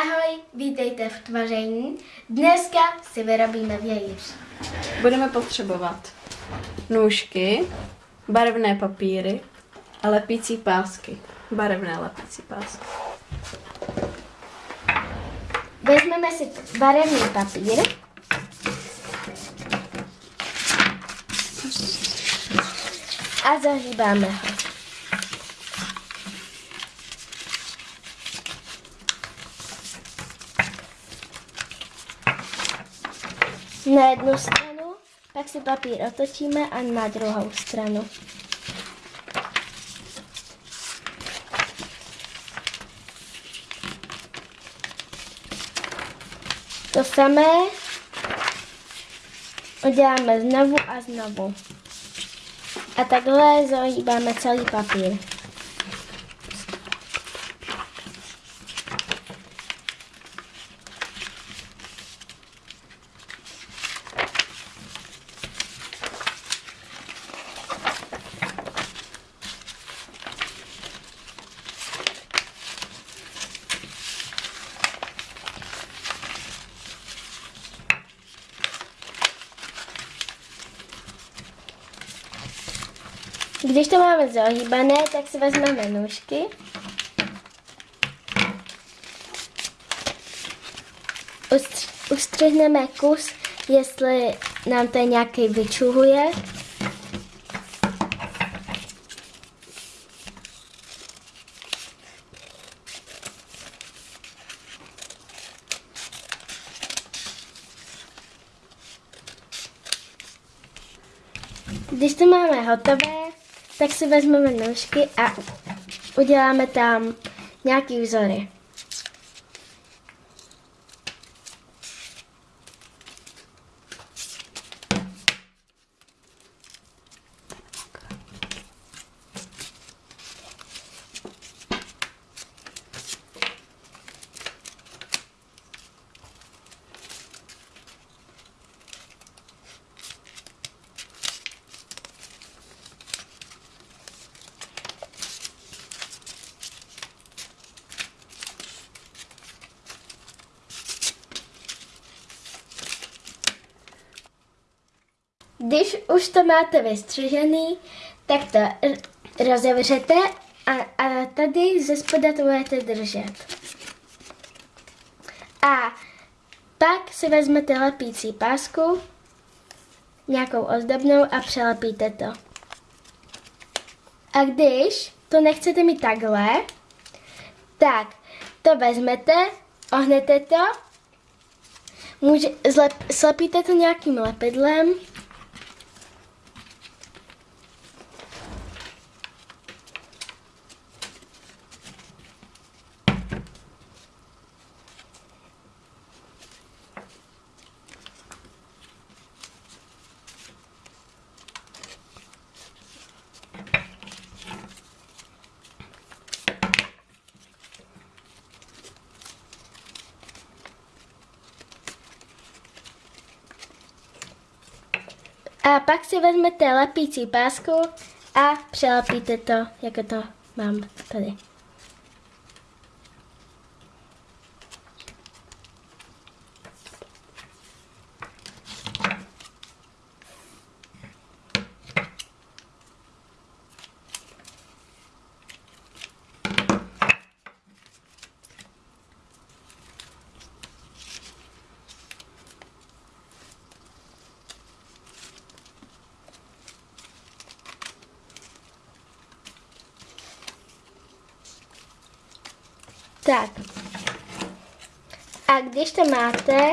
Ahoj, vítejte v tvaření. Dneska si vyrobíme vějíř. Budeme potřebovat nůžky, barevné papíry a lepící pásky. Barevné lepící pásky. Vezmeme si barevný papír. A zahýbáme ho. Na jednu stranu, pak si papír otočíme a na druhou stranu. To samé uděláme znovu a znovu. A takhle zahýbáme celý papír. Když to máme zahýbané, tak si vezmeme nůžky. Ustř- Ustřihneme kus, jestli nám to nějaký vyčuhuje. Když to máme hotové, tak si vezmeme nůžky a uděláme tam nějaký vzory. Když už to máte vystřižený, tak to rozevřete a, a tady ze spoda to budete držet. A pak si vezmete lepící pásku, nějakou ozdobnou a přelepíte to. A když to nechcete mít takhle, tak to vezmete, ohnete to, může, zlep, slepíte to nějakým lepidlem, A pak si vezmete lepící pásku a přelepíte to, jako to mám tady. Tak. A když to máte,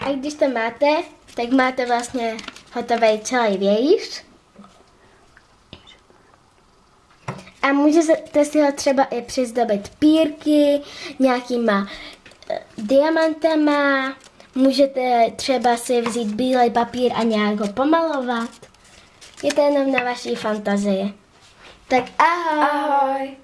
a když to máte, tak máte vlastně hotový celý vějíř. A můžete si ho třeba i přizdobit pírky, nějakýma eh, diamantama, můžete třeba si vzít bílý papír a nějak ho pomalovat. Je to jenom na vaší fantazii. Tak ahoj! Ahoj!